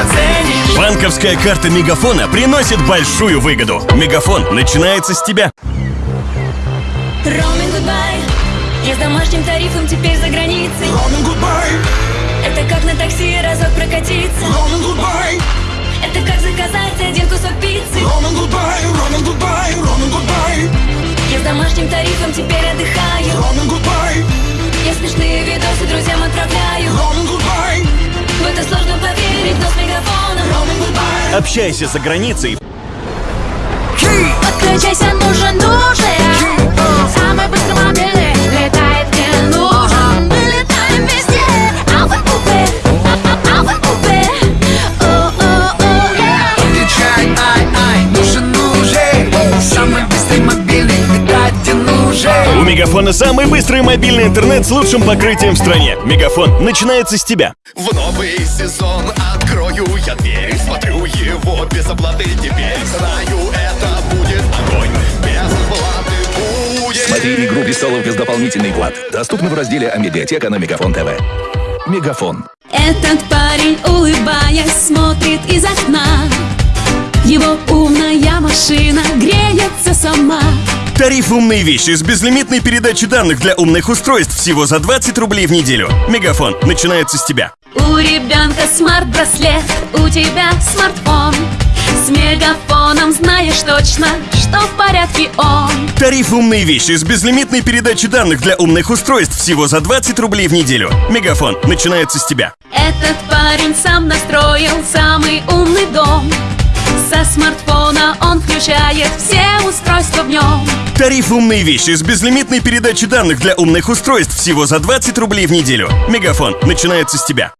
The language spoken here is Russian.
оценишь. Банковская карта Мегафона приносит большую выгоду. Мегафон начинается с тебя. Roaming goodbye Я с домашним тарифом теперь за границей. Roaming goodbye, Это как на такси разок прокатиться. Roaming goodbye, Это как заказать один кусок пиццы. Roaming goodbye, Общайся за границей. Подключайся, нужен, нужен Самый быстрый мобильный летает мне нужен. Мы летаем везде. Алфа-купе, алфа-купе О-о-о, yeah. Включай, ай, ай, нужен уже. Самый быстрый мобильный, летать где нужен. У Мегафона самый быстрый мобильный интернет с лучшим покрытием в стране. Мегафон начинается с тебя. В новый сезон открою я дверь без оплаты теперь Знаю, это будет огонь Без оплаты будет Смотри «Игру престолов» без дополнительный плат. Доступно в разделе «Амедиатека» на Мегафон ТВ. Мегафон. Этот парень, улыбаясь, смотрит из окна Его умная машина греется сама Тариф «Умные вещи» с безлимитной передачей данных для умных устройств всего за 20 рублей в неделю. Мегафон начинается с тебя. У ребенка смарт-браслет, у тебя смартфон С мегафоном знаешь точно, что в порядке он Тариф «Умные вещи» с безлимитной передачей данных для умных устройств всего за 20 рублей в неделю. Мегафон начинается с тебя. Этот парень сам настроил самый умный дом Со смартфона он включает все устройства в нем Тариф «Умные вещи» с безлимитной передачей данных для умных устройств всего за 20 рублей в неделю. Мегафон начинается с тебя.